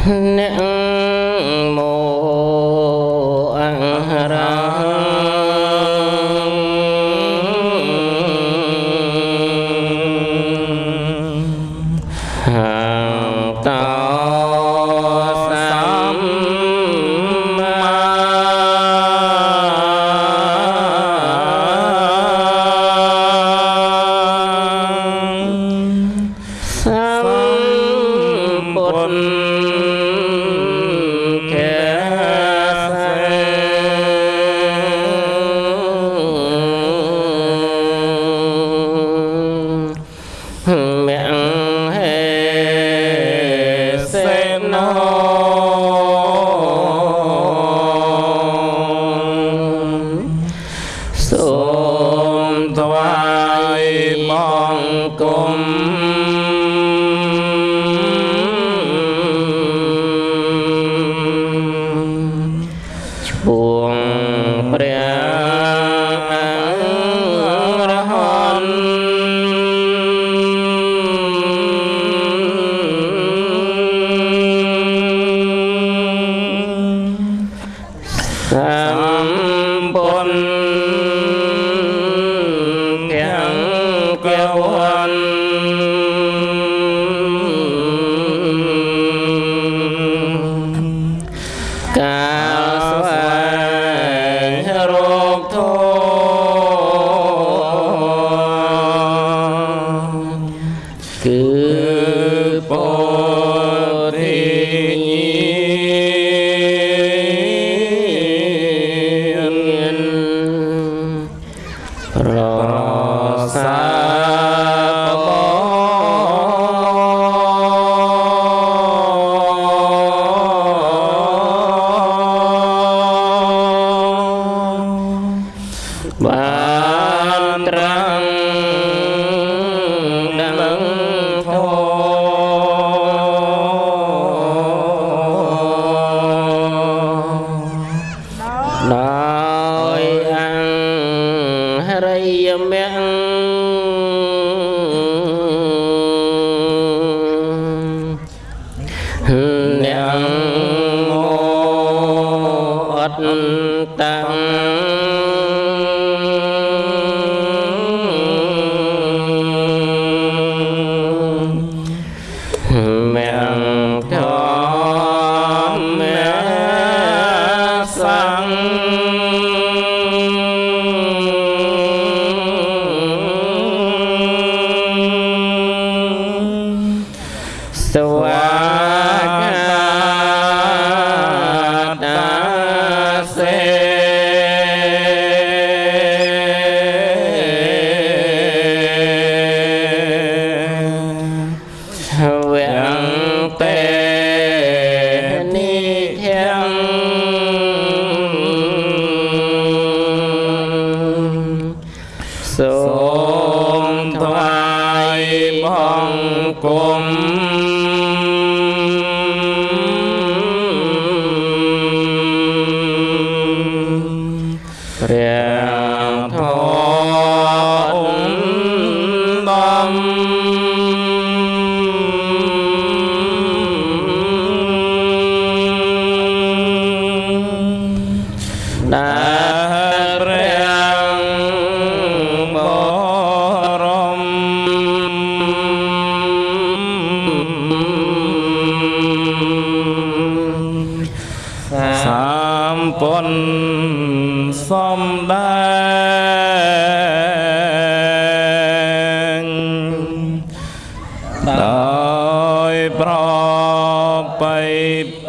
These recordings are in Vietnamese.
nặng tay mẹ Então, Suave. Yeah. ដោយប្របី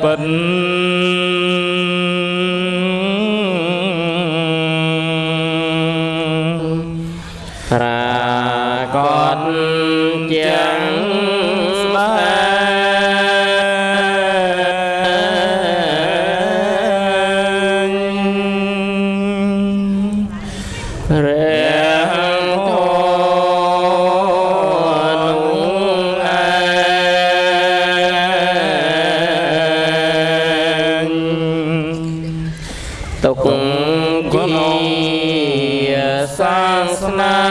ពិន Sma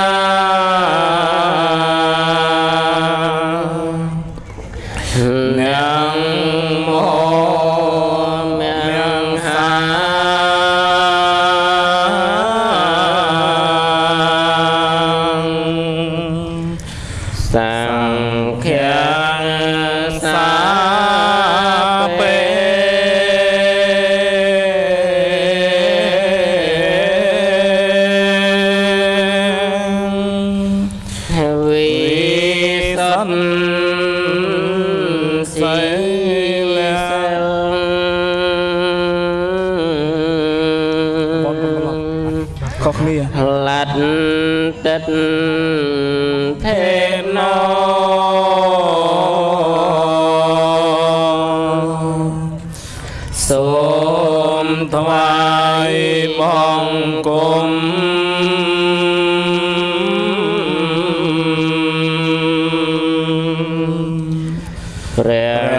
Keren.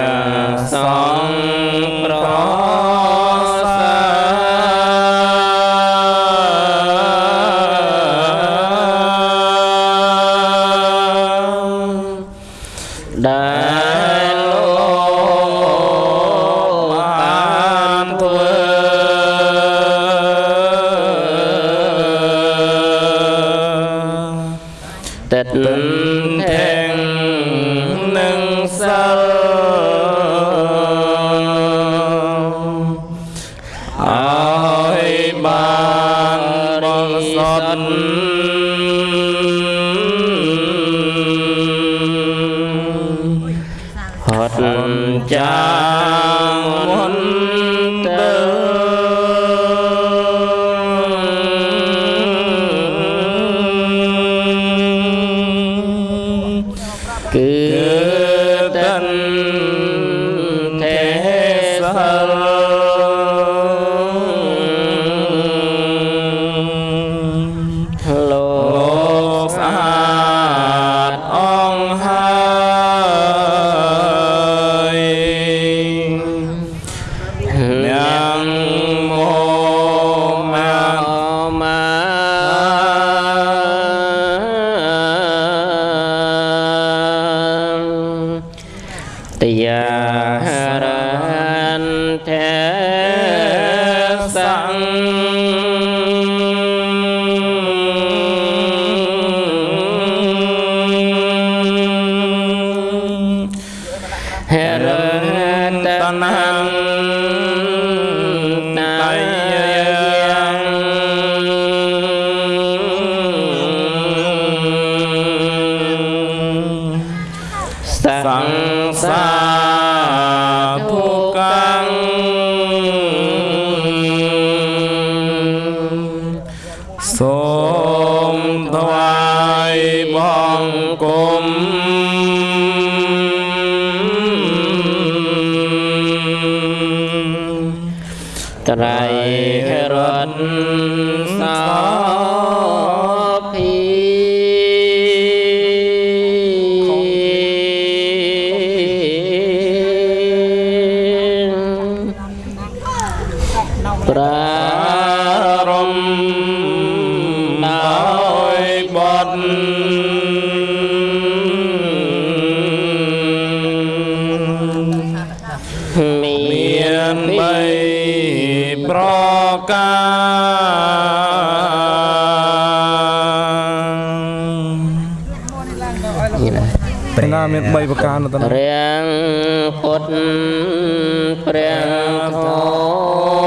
Mm-hmm. hello. hết tân hăng รรสสา នេះណាព្រះណាមាន3ប្រការនៅតព្រះពុទ្ធព្រះធម៌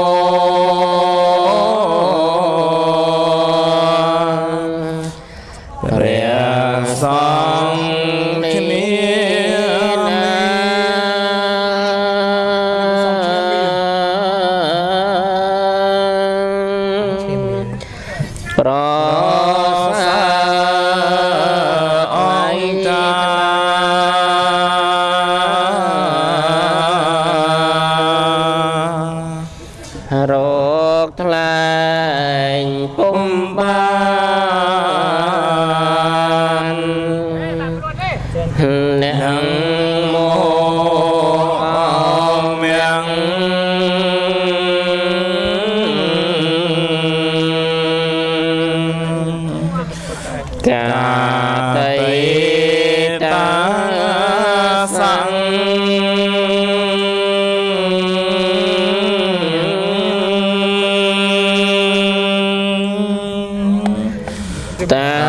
kita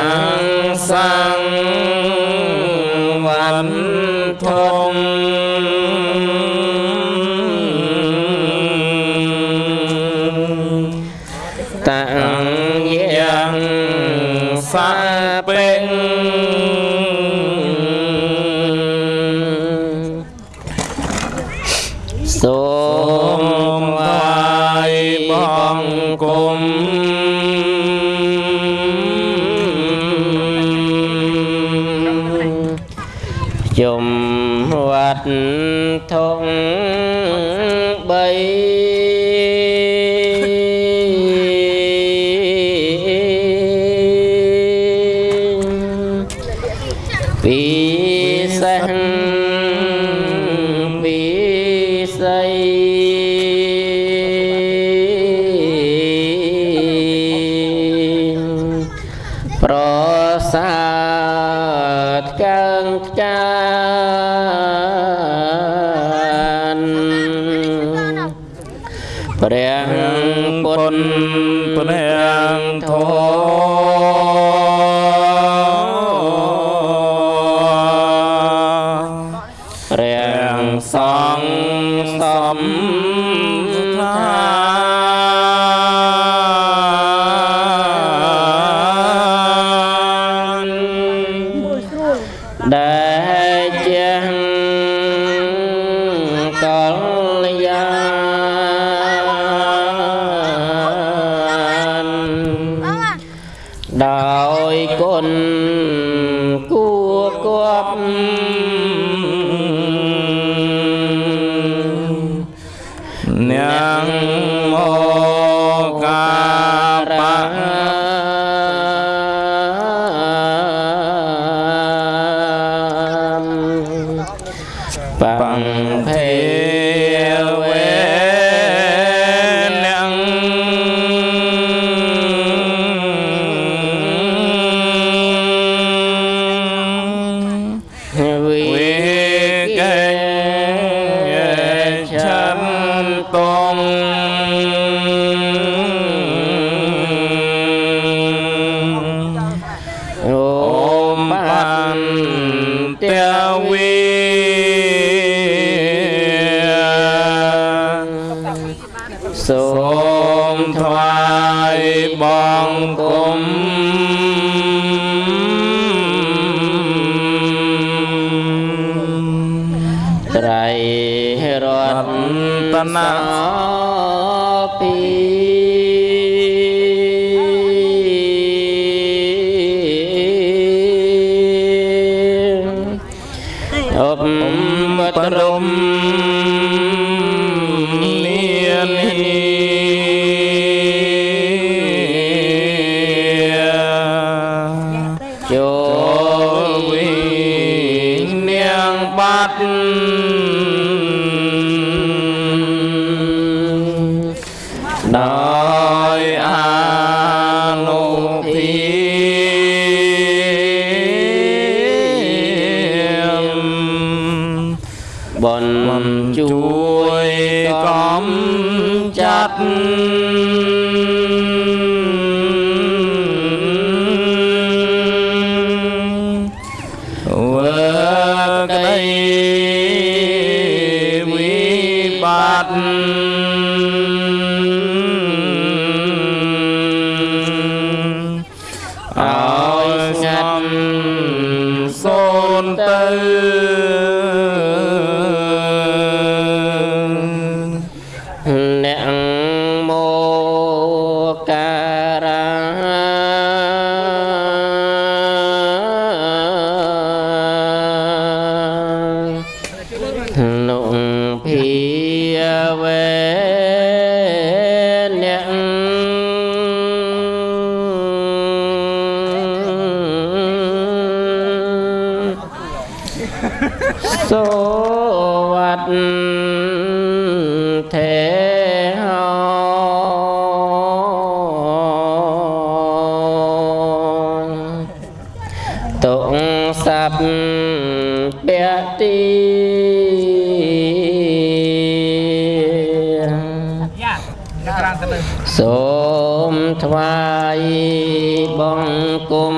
chùm hoạt thông bay ព្រះពុទ្ធព្រះធម៌ đời con cua cọp nàng bần chuối cóm chặt Hãy subscribe cho kênh Ghiền Mì Gõ Để không bỏ lỡ những video hấp dẫn សពតិសូមថ្វាយបង្គំ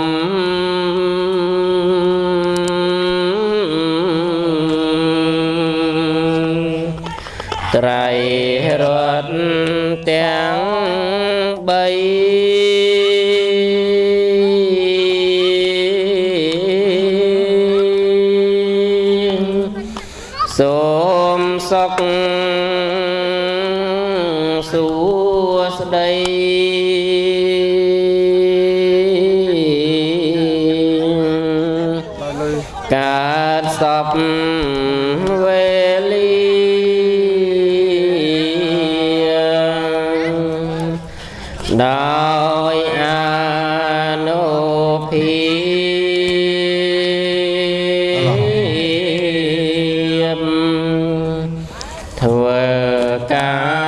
សូមសុខសួស្តី ca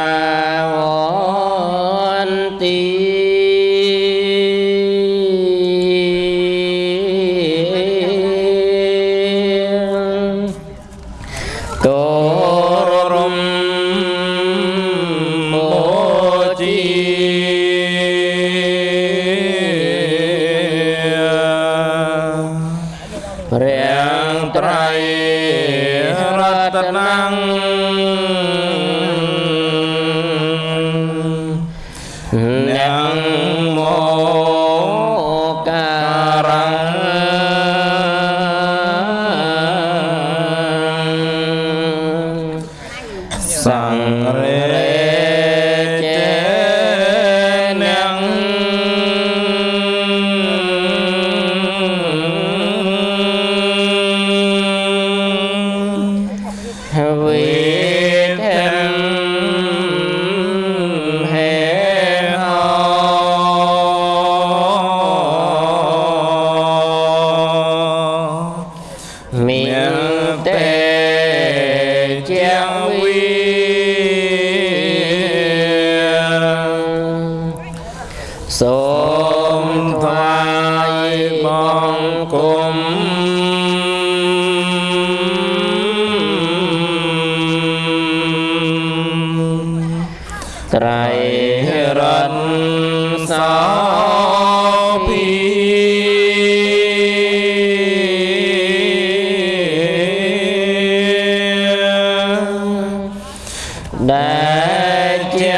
เต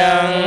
yang